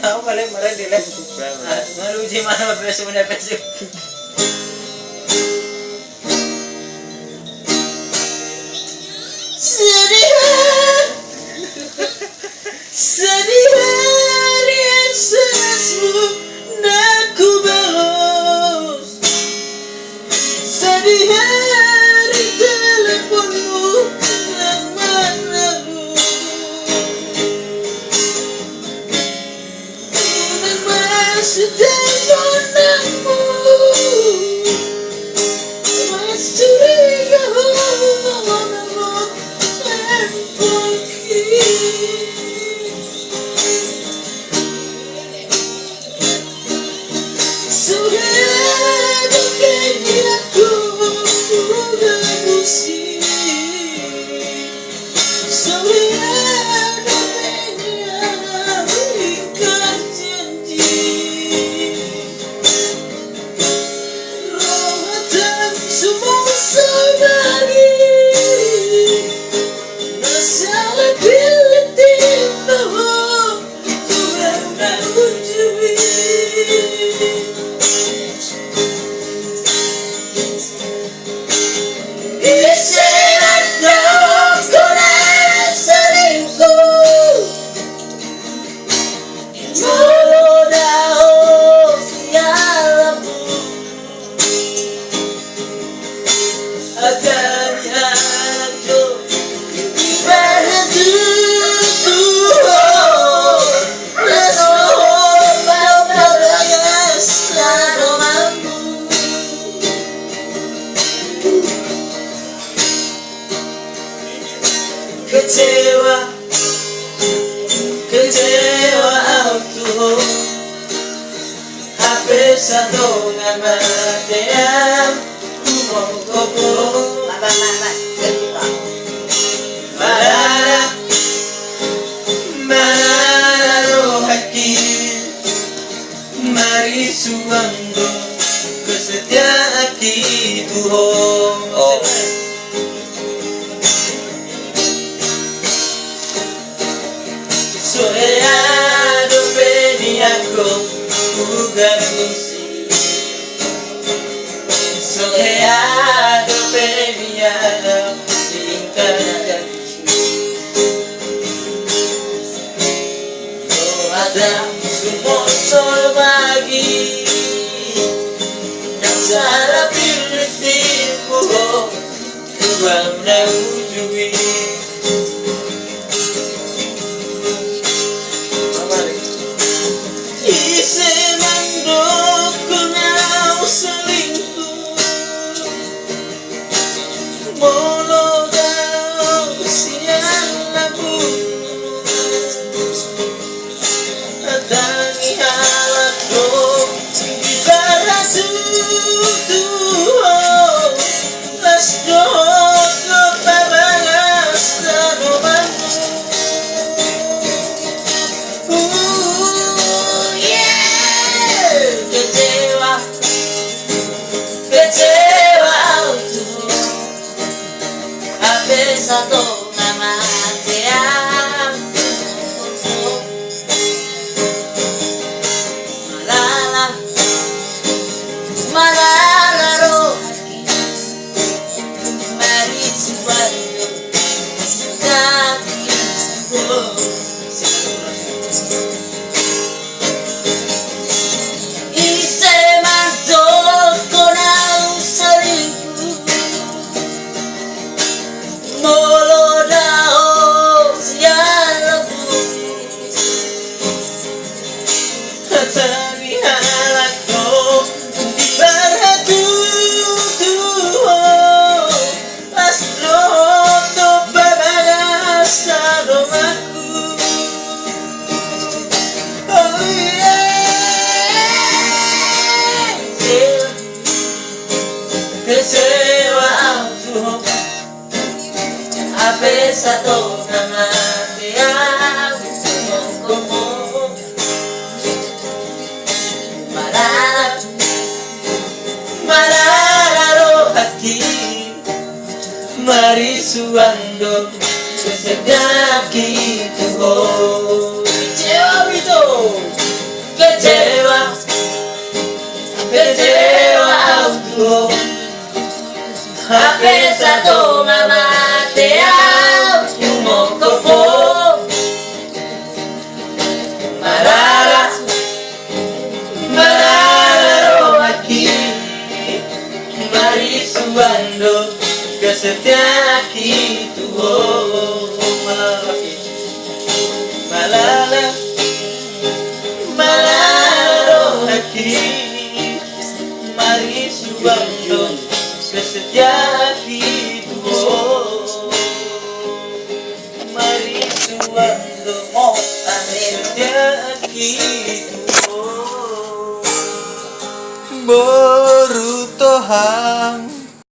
Aku paling marah di. Malu sih mana pesu-pesu. 제와 그제와 아무도 앞에서 떠나 마대한 무거운 거고 마마마마 Soleado premiado y encanadísimo No hagamos un monstruo magui Cansar a pirricipo Tu amor Kecewa aku Habis satu nama dia Kumu Marah Marah rohaki Mari suando Kesedaki tuho Kecewa itu Ella toma mate y un mocopó Marara, marara aquí Marisubando que se te aquí tu goma. Malala, malaro aquí Marisubando que se te aquí Baru أهل